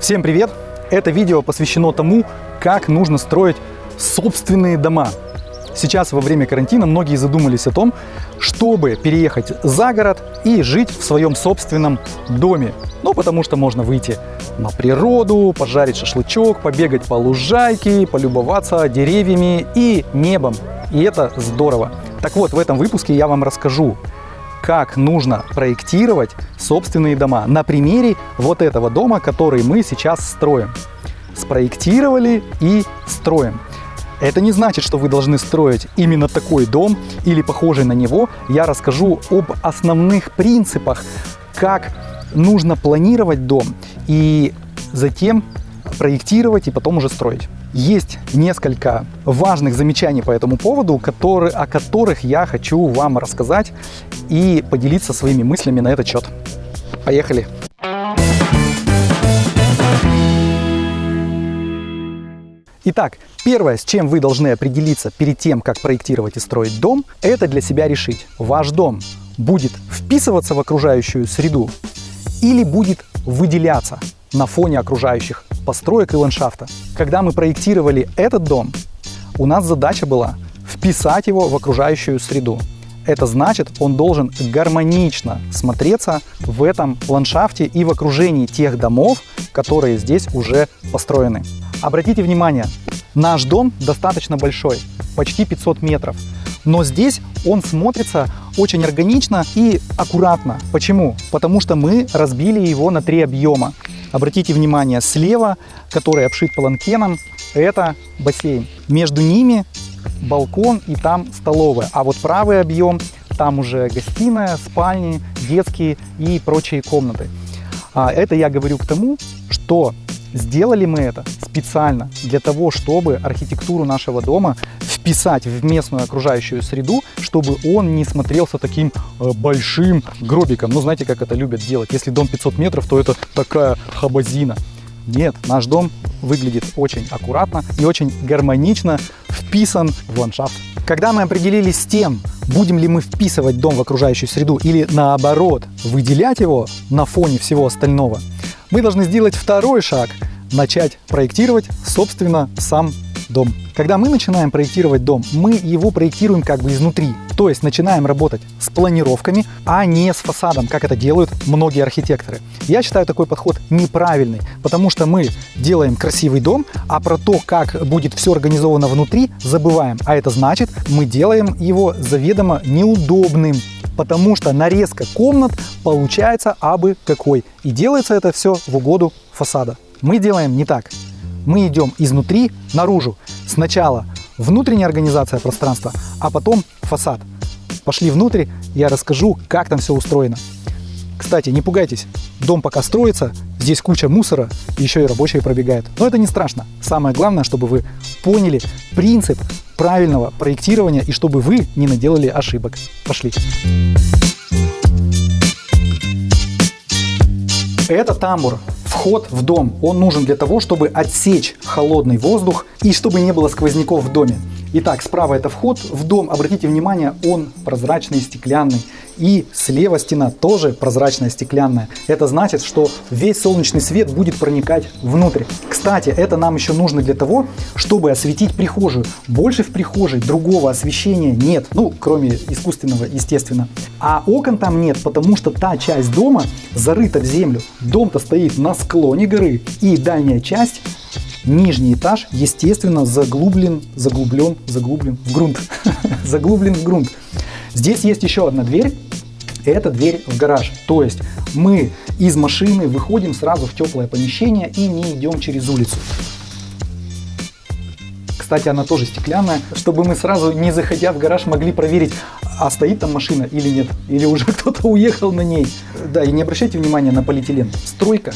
Всем привет! Это видео посвящено тому, как нужно строить собственные дома. Сейчас во время карантина многие задумались о том, чтобы переехать за город и жить в своем собственном доме. Ну, потому что можно выйти на природу, пожарить шашлычок, побегать по лужайке, полюбоваться деревьями и небом. И это здорово. Так вот, в этом выпуске я вам расскажу, как нужно проектировать собственные дома на примере вот этого дома, который мы сейчас строим. Спроектировали и строим. Это не значит, что вы должны строить именно такой дом или похожий на него. Я расскажу об основных принципах, как нужно планировать дом и затем проектировать и потом уже строить. Есть несколько важных замечаний по этому поводу, которые, о которых я хочу вам рассказать и поделиться своими мыслями на этот счет. Поехали! Итак, первое, с чем вы должны определиться перед тем, как проектировать и строить дом, это для себя решить, ваш дом будет вписываться в окружающую среду или будет выделяться на фоне окружающих построек и ландшафта. Когда мы проектировали этот дом, у нас задача была вписать его в окружающую среду. Это значит, он должен гармонично смотреться в этом ландшафте и в окружении тех домов, которые здесь уже построены. Обратите внимание, наш дом достаточно большой, почти 500 метров. Но здесь он смотрится очень органично и аккуратно. Почему? Потому что мы разбили его на три объема. Обратите внимание, слева, который обшит паланкеном, это бассейн. Между ними балкон и там столовая. А вот правый объем, там уже гостиная, спальни, детские и прочие комнаты. А это я говорю к тому, что сделали мы это специально для того, чтобы архитектуру нашего дома вписать в местную окружающую среду, чтобы он не смотрелся таким э, большим гробиком. Ну, знаете, как это любят делать. Если дом 500 метров, то это такая хабазина. Нет, наш дом выглядит очень аккуратно и очень гармонично вписан в ландшафт. Когда мы определились с тем, будем ли мы вписывать дом в окружающую среду или наоборот выделять его на фоне всего остального, мы должны сделать второй шаг – начать проектировать, собственно, сам дом. Когда мы начинаем проектировать дом, мы его проектируем как бы изнутри. То есть начинаем работать с планировками, а не с фасадом, как это делают многие архитекторы. Я считаю такой подход неправильный, потому что мы делаем красивый дом, а про то, как будет все организовано внутри, забываем. А это значит, мы делаем его заведомо неудобным потому что нарезка комнат получается абы какой. И делается это все в угоду фасада. Мы делаем не так мы идем изнутри наружу. Сначала внутренняя организация пространства, а потом фасад. Пошли внутрь, я расскажу, как там все устроено. Кстати, не пугайтесь, дом пока строится, здесь куча мусора, еще и рабочие пробегают. Но это не страшно. Самое главное, чтобы вы поняли принцип правильного проектирования и чтобы вы не наделали ошибок. Пошли. Это тамбур вход в дом, он нужен для того, чтобы отсечь холодный воздух и чтобы не было сквозняков в доме. Итак, справа это вход в дом. Обратите внимание, он прозрачный, стеклянный. И слева стена тоже прозрачная, стеклянная. Это значит, что весь солнечный свет будет проникать внутрь. Кстати, это нам еще нужно для того, чтобы осветить прихожую. Больше в прихожей другого освещения нет. Ну, кроме искусственного, естественно. А окон там нет, потому что та часть дома зарыта в землю. Дом-то стоит на склоне горы. И дальняя часть Нижний этаж, естественно, заглублен, заглублен, заглублен в грунт. заглублен в грунт. Здесь есть еще одна дверь. Это дверь в гараж. То есть мы из машины выходим сразу в теплое помещение и не идем через улицу. Кстати, она тоже стеклянная, чтобы мы сразу, не заходя в гараж, могли проверить, а стоит там машина или нет, или уже кто-то уехал на ней. Да, и не обращайте внимания на полиэтилен. Стройка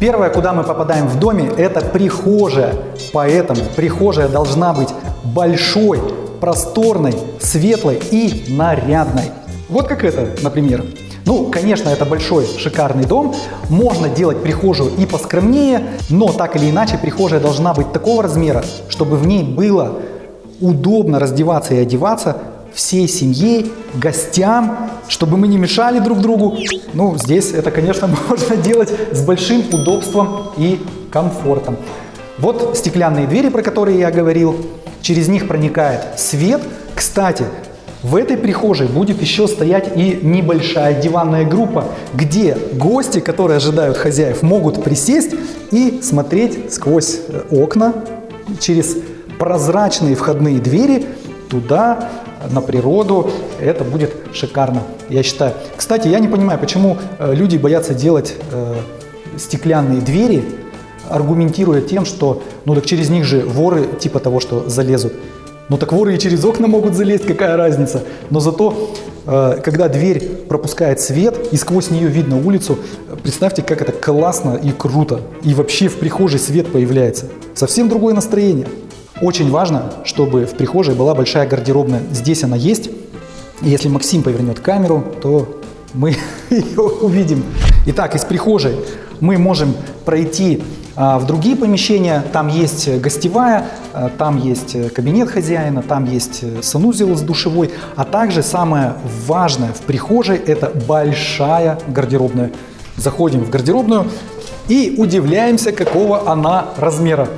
Первое, куда мы попадаем в доме, это прихожая. Поэтому прихожая должна быть большой, просторной, светлой и нарядной. Вот как это, например. Ну, конечно, это большой, шикарный дом. Можно делать прихожую и поскромнее, но так или иначе прихожая должна быть такого размера, чтобы в ней было удобно раздеваться и одеваться всей семьей, гостям, чтобы мы не мешали друг другу. Ну, здесь это, конечно, можно делать с большим удобством и комфортом. Вот стеклянные двери, про которые я говорил. Через них проникает свет. Кстати, в этой прихожей будет еще стоять и небольшая диванная группа, где гости, которые ожидают хозяев, могут присесть и смотреть сквозь э, окна через прозрачные входные двери туда, на природу. Это будет шикарно, я считаю. Кстати, я не понимаю, почему э, люди боятся делать э, стеклянные двери, аргументируя тем, что ну так через них же воры типа того, что залезут. Ну так воры и через окна могут залезть, какая разница. Но зато, э, когда дверь пропускает свет и сквозь нее видно улицу, представьте, как это классно и круто. И вообще в прихожей свет появляется. Совсем другое настроение. Очень важно, чтобы в прихожей была большая гардеробная. Здесь она есть. Если Максим повернет камеру, то мы ее увидим. Итак, из прихожей мы можем пройти а, в другие помещения. Там есть гостевая, а, там есть кабинет хозяина, там есть санузел с душевой. А также самое важное в прихожей – это большая гардеробная. Заходим в гардеробную и удивляемся, какого она размера.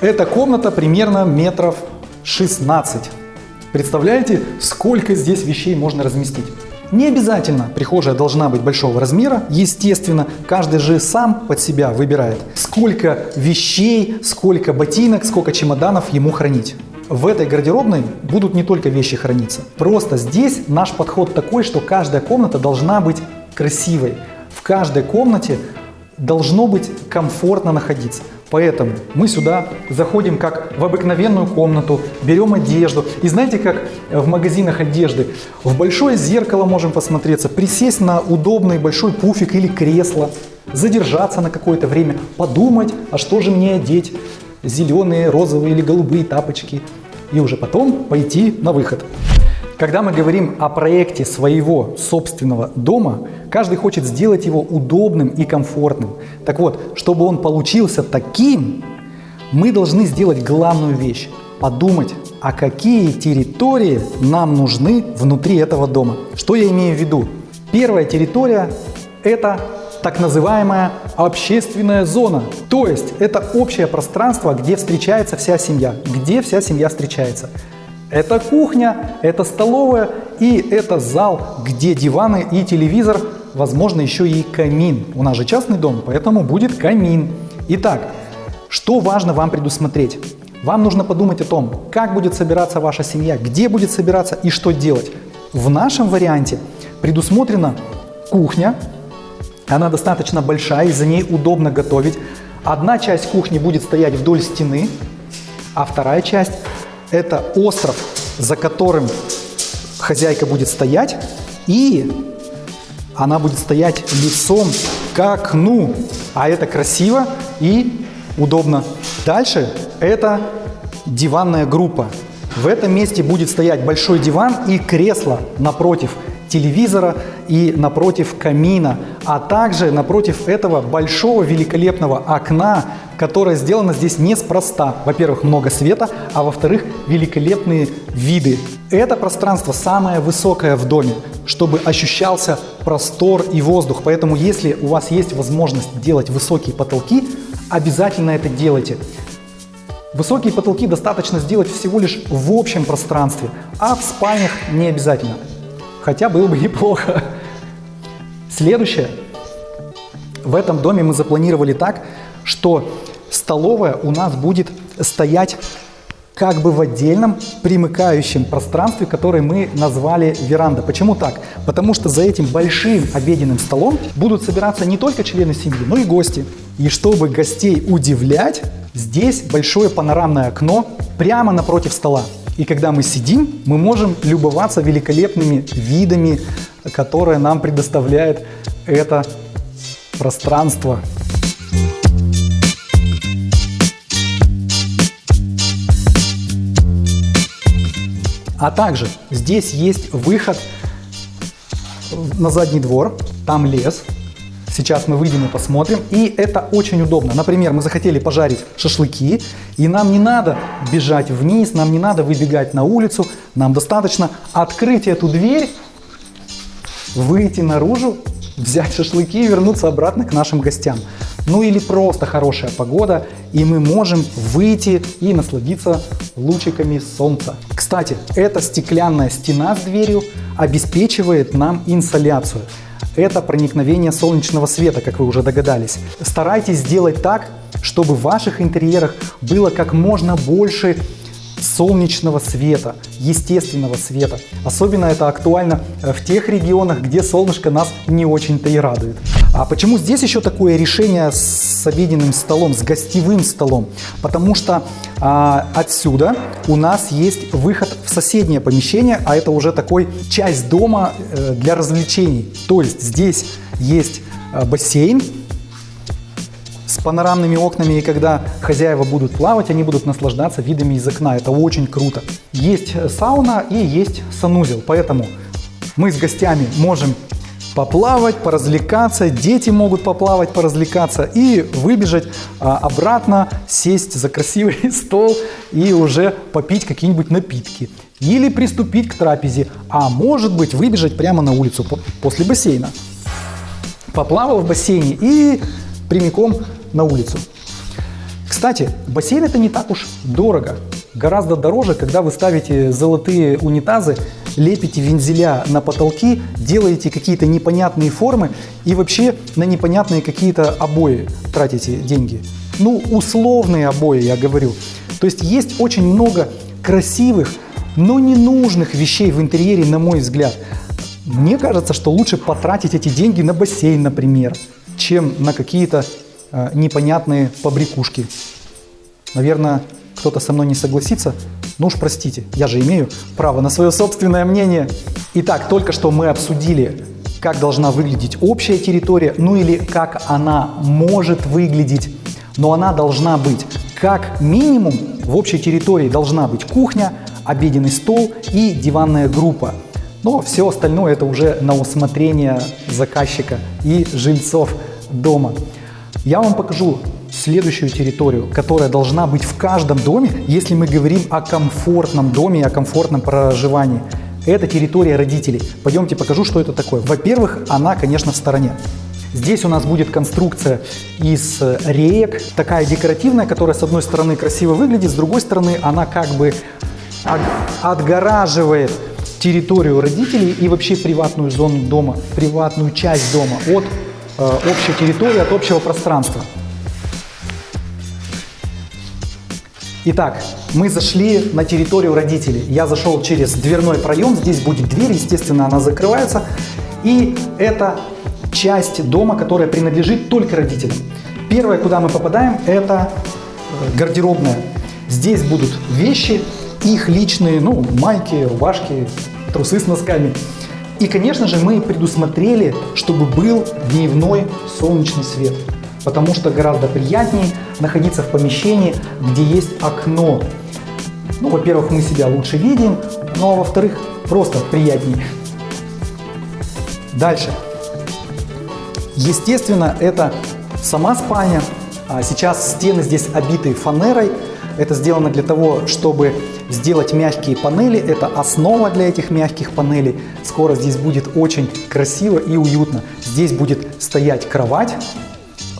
Эта комната примерно метров 16. Представляете, сколько здесь вещей можно разместить? Не обязательно прихожая должна быть большого размера, естественно, каждый же сам под себя выбирает, сколько вещей, сколько ботинок, сколько чемоданов ему хранить. В этой гардеробной будут не только вещи храниться. Просто здесь наш подход такой, что каждая комната должна быть красивой. В каждой комнате должно быть комфортно находиться. Поэтому мы сюда заходим как в обыкновенную комнату, берем одежду. И знаете, как в магазинах одежды, в большое зеркало можем посмотреться, присесть на удобный большой пуфик или кресло, задержаться на какое-то время, подумать, а что же мне одеть, зеленые, розовые или голубые тапочки, и уже потом пойти на выход. Когда мы говорим о проекте своего собственного дома, каждый хочет сделать его удобным и комфортным. Так вот, чтобы он получился таким, мы должны сделать главную вещь – подумать, а какие территории нам нужны внутри этого дома. Что я имею в виду? Первая территория – это так называемая общественная зона. То есть это общее пространство, где встречается вся семья, где вся семья встречается. Это кухня, это столовая и это зал, где диваны и телевизор, возможно еще и камин. У нас же частный дом, поэтому будет камин. Итак, что важно вам предусмотреть? Вам нужно подумать о том, как будет собираться ваша семья, где будет собираться и что делать. В нашем варианте предусмотрена кухня, она достаточно большая, и за ней удобно готовить. Одна часть кухни будет стоять вдоль стены, а вторая часть это остров, за которым хозяйка будет стоять, и она будет стоять лицом к окну. А это красиво и удобно. Дальше это диванная группа. В этом месте будет стоять большой диван и кресло напротив телевизора и напротив камина, а также напротив этого большого великолепного окна, которое сделано здесь неспроста. Во-первых, много света, а во-вторых, великолепные виды. Это пространство самое высокое в доме, чтобы ощущался простор и воздух. Поэтому, если у вас есть возможность делать высокие потолки, обязательно это делайте. Высокие потолки достаточно сделать всего лишь в общем пространстве, а в спальнях не обязательно. Хотя было бы неплохо. Следующее. В этом доме мы запланировали так, что столовая у нас будет стоять как бы в отдельном примыкающем пространстве, которое мы назвали веранда. Почему так? Потому что за этим большим обеденным столом будут собираться не только члены семьи, но и гости. И чтобы гостей удивлять, здесь большое панорамное окно прямо напротив стола. И когда мы сидим, мы можем любоваться великолепными видами, которые нам предоставляет это пространство. А также здесь есть выход на задний двор, там лес, Сейчас мы выйдем и посмотрим. И это очень удобно. Например, мы захотели пожарить шашлыки, и нам не надо бежать вниз, нам не надо выбегать на улицу. Нам достаточно открыть эту дверь, выйти наружу, взять шашлыки и вернуться обратно к нашим гостям. Ну или просто хорошая погода, и мы можем выйти и насладиться лучиками солнца. Кстати, эта стеклянная стена с дверью обеспечивает нам инсоляцию это проникновение солнечного света, как вы уже догадались. Старайтесь сделать так, чтобы в ваших интерьерах было как можно больше солнечного света, естественного света. Особенно это актуально в тех регионах, где солнышко нас не очень-то и радует. А почему здесь еще такое решение с обеденным столом, с гостевым столом? Потому что а, отсюда у нас есть выход в соседнее помещение, а это уже такой часть дома э, для развлечений. То есть здесь есть э, бассейн, с панорамными окнами, и когда хозяева будут плавать, они будут наслаждаться видами из окна. Это очень круто. Есть сауна и есть санузел, поэтому мы с гостями можем поплавать, поразвлекаться, дети могут поплавать, поразвлекаться и выбежать а, обратно, сесть за красивый стол и уже попить какие-нибудь напитки. Или приступить к трапезе, а может быть выбежать прямо на улицу после бассейна. Поплавал в бассейне и прямиком на улицу. Кстати, бассейн это не так уж дорого. Гораздо дороже, когда вы ставите золотые унитазы, лепите вензеля на потолки, делаете какие-то непонятные формы и вообще на непонятные какие-то обои тратите деньги. Ну, условные обои, я говорю. То есть есть очень много красивых, но ненужных вещей в интерьере, на мой взгляд. Мне кажется, что лучше потратить эти деньги на бассейн, например, чем на какие-то Э, непонятные побрякушки. Наверное, кто-то со мной не согласится, ну уж простите, я же имею право на свое собственное мнение. Итак, только что мы обсудили, как должна выглядеть общая территория, ну или как она может выглядеть, но она должна быть как минимум в общей территории должна быть кухня, обеденный стол и диванная группа. Но все остальное это уже на усмотрение заказчика и жильцов дома. Я вам покажу следующую территорию, которая должна быть в каждом доме, если мы говорим о комфортном доме, о комфортном проживании. Это территория родителей. Пойдемте покажу, что это такое. Во-первых, она, конечно, в стороне. Здесь у нас будет конструкция из реек, такая декоративная, которая с одной стороны красиво выглядит, с другой стороны она как бы отгораживает территорию родителей и вообще приватную зону дома, приватную часть дома от Э, общей территории, от общего пространства. Итак, мы зашли на территорию родителей. Я зашел через дверной проем, здесь будет дверь, естественно, она закрывается. И это часть дома, которая принадлежит только родителям. Первое, куда мы попадаем, это э, гардеробная. Здесь будут вещи, их личные, ну, майки, рубашки, трусы с носками. И, конечно же, мы предусмотрели, чтобы был дневной солнечный свет, потому что гораздо приятнее находиться в помещении, где есть окно. Ну, во-первых, мы себя лучше видим, ну а во-вторых, просто приятнее. Дальше. Естественно, это сама спальня. А сейчас стены здесь обиты фанерой. Это сделано для того, чтобы сделать мягкие панели. Это основа для этих мягких панелей. Скоро здесь будет очень красиво и уютно. Здесь будет стоять кровать.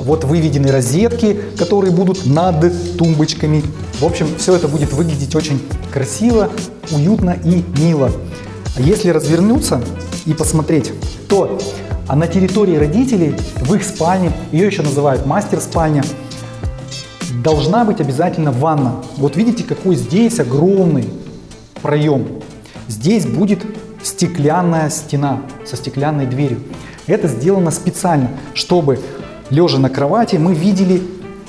Вот выведены розетки, которые будут над тумбочками. В общем, все это будет выглядеть очень красиво, уютно и мило. А если развернуться и посмотреть, то а на территории родителей, в их спальне, ее еще называют мастер-спальня, должна быть обязательно ванна. Вот видите, какой здесь огромный проем. Здесь будет стеклянная стена со стеклянной дверью. Это сделано специально, чтобы лежа на кровати мы видели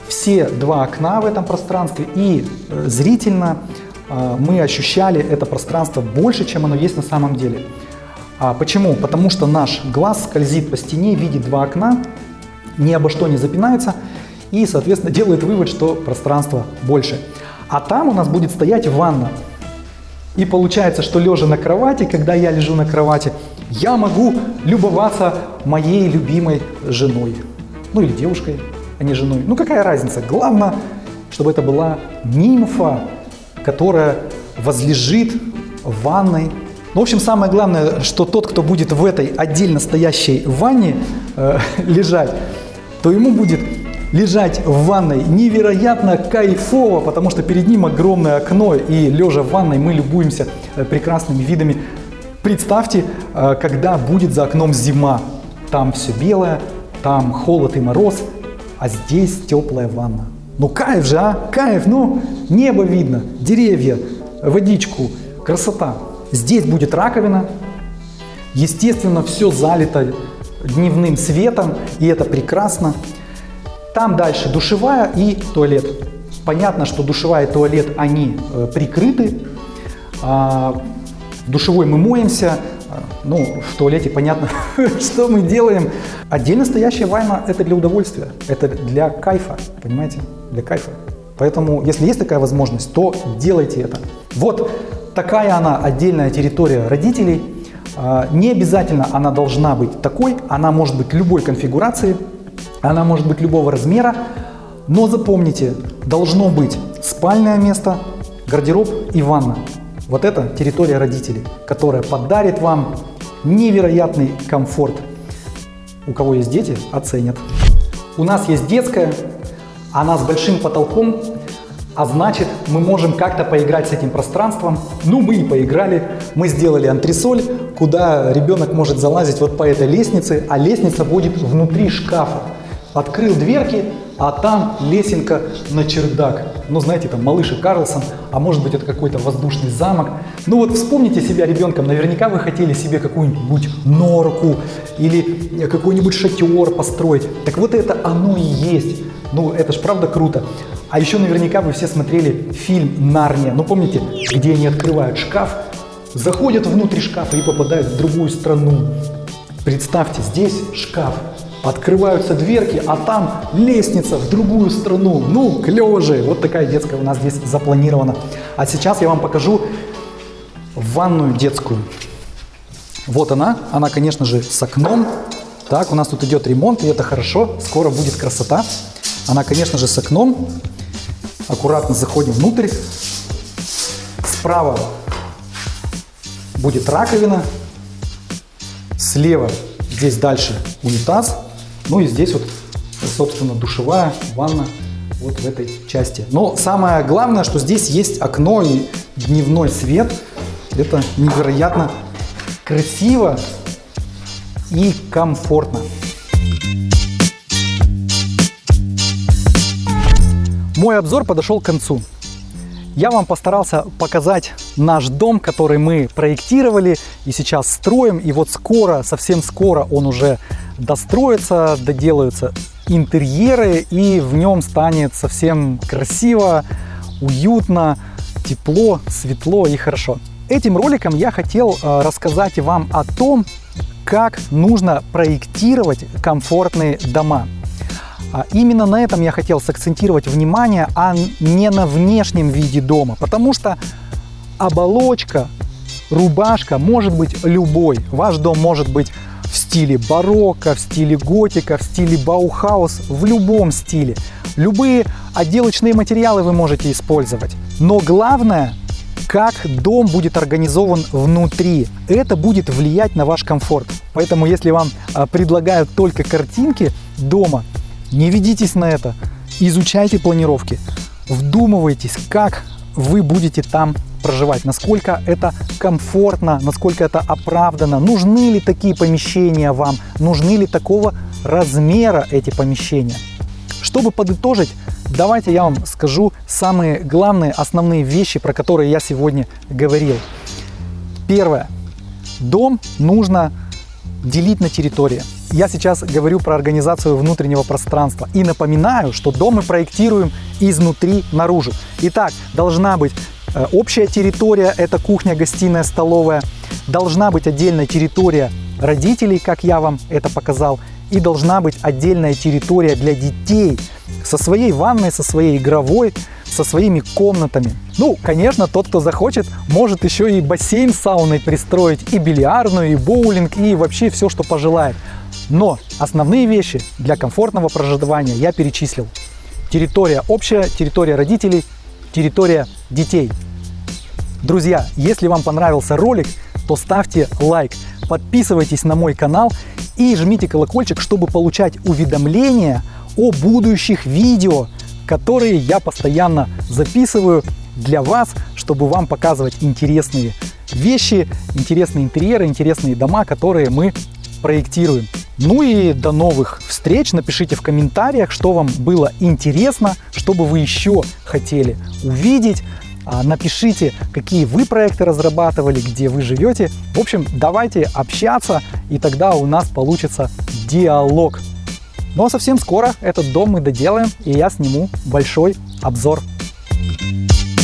все два окна в этом пространстве и э, зрительно э, мы ощущали это пространство больше, чем оно есть на самом деле. А почему? Потому что наш глаз скользит по стене, видит два окна, ни обо что не запинается и, соответственно, делает вывод, что пространство больше. А там у нас будет стоять ванна. И получается, что лежа на кровати, когда я лежу на кровати, я могу любоваться моей любимой женой. Ну или девушкой, а не женой. Ну какая разница? Главное, чтобы это была нимфа, которая возлежит в ванной. Ну, в общем, самое главное, что тот, кто будет в этой отдельно стоящей ванне э, лежать, то ему будет лежать в ванной невероятно кайфово, потому что перед ним огромное окно, и лежа в ванной мы любуемся э, прекрасными видами. Представьте, э, когда будет за окном зима, там все белое, там холод и мороз, а здесь теплая ванна. Ну кайф же, а? Кайф, ну небо видно, деревья, водичку, красота. Здесь будет раковина, естественно, все залито дневным светом, и это прекрасно. Там дальше душевая и туалет. Понятно, что душевая и туалет, они э, прикрыты. А, в душевой мы моемся, ну, в туалете понятно, что мы делаем. Отдельно стоящая ванна – это для удовольствия, это для кайфа, понимаете, для кайфа. Поэтому, если есть такая возможность, то делайте это. Вот такая она отдельная территория родителей. А, не обязательно она должна быть такой, она может быть любой конфигурации. Она может быть любого размера, но запомните, должно быть спальное место, гардероб и ванна. Вот это территория родителей, которая подарит вам невероятный комфорт. У кого есть дети, оценят. У нас есть детская, она с большим потолком, а значит, мы можем как-то поиграть с этим пространством. Ну, мы и поиграли. Мы сделали антресоль, куда ребенок может залазить вот по этой лестнице, а лестница будет внутри шкафа. Открыл дверки, а там лесенка на чердак. Ну, знаете, там малыш и Карлсон, а может быть это какой-то воздушный замок. Ну вот вспомните себя ребенком, наверняка вы хотели себе какую-нибудь норку или какой-нибудь шатер построить. Так вот это оно и есть. Ну, это ж правда круто. А еще наверняка вы все смотрели фильм «Нарния». Ну, помните, где они открывают шкаф, заходят внутрь шкафа и попадают в другую страну. Представьте, здесь шкаф, Открываются дверки, а там лестница в другую страну. Ну, клево же. Вот такая детская у нас здесь запланирована. А сейчас я вам покажу ванную детскую. Вот она. Она, конечно же, с окном. Так, у нас тут идет ремонт, и это хорошо. Скоро будет красота. Она, конечно же, с окном. Аккуратно заходим внутрь. Справа будет раковина. Слева здесь дальше унитаз. Ну и здесь вот, собственно, душевая, ванна вот в этой части. Но самое главное, что здесь есть окно и дневной свет. Это невероятно красиво и комфортно. Мой обзор подошел к концу. Я вам постарался показать наш дом, который мы проектировали и сейчас строим. И вот скоро, совсем скоро он уже достроится, доделаются интерьеры, и в нем станет совсем красиво, уютно, тепло, светло и хорошо. Этим роликом я хотел э, рассказать вам о том, как нужно проектировать комфортные дома. А именно на этом я хотел сакцентировать внимание, а не на внешнем виде дома, потому что оболочка, рубашка может быть любой. Ваш дом может быть в стиле барокко, в стиле готика, в стиле баухаус, в любом стиле. Любые отделочные материалы вы можете использовать. Но главное, как дом будет организован внутри. Это будет влиять на ваш комфорт. Поэтому, если вам а, предлагают только картинки дома, не ведитесь на это, изучайте планировки, вдумывайтесь, как вы будете там проживать, насколько это комфортно, насколько это оправдано, нужны ли такие помещения вам, нужны ли такого размера эти помещения. Чтобы подытожить, давайте я вам скажу самые главные, основные вещи, про которые я сегодня говорил. Первое. Дом нужно делить на территории. Я сейчас говорю про организацию внутреннего пространства и напоминаю, что дом мы проектируем изнутри наружу. Итак, должна быть э, общая территория, это кухня, гостиная, столовая. Должна быть отдельная территория родителей, как я вам это показал. И должна быть отдельная территория для детей, со своей ванной, со своей игровой, со своими комнатами. Ну, конечно, тот, кто захочет, может еще и бассейн с сауной пристроить, и бильярдную, и боулинг, и вообще все, что пожелает. Но основные вещи для комфортного проживания я перечислил. Территория общая, территория родителей, территория детей. Друзья, если вам понравился ролик, то ставьте лайк, подписывайтесь на мой канал и жмите колокольчик, чтобы получать уведомления о будущих видео, которые я постоянно записываю для вас, чтобы вам показывать интересные вещи, интересные интерьеры, интересные дома, которые мы проектируем. Ну и до новых встреч. Напишите в комментариях, что вам было интересно, что бы вы еще хотели увидеть. А, напишите, какие вы проекты разрабатывали, где вы живете. В общем, давайте общаться, и тогда у нас получится диалог. Ну а совсем скоро этот дом мы доделаем, и я сниму большой обзор. Thank you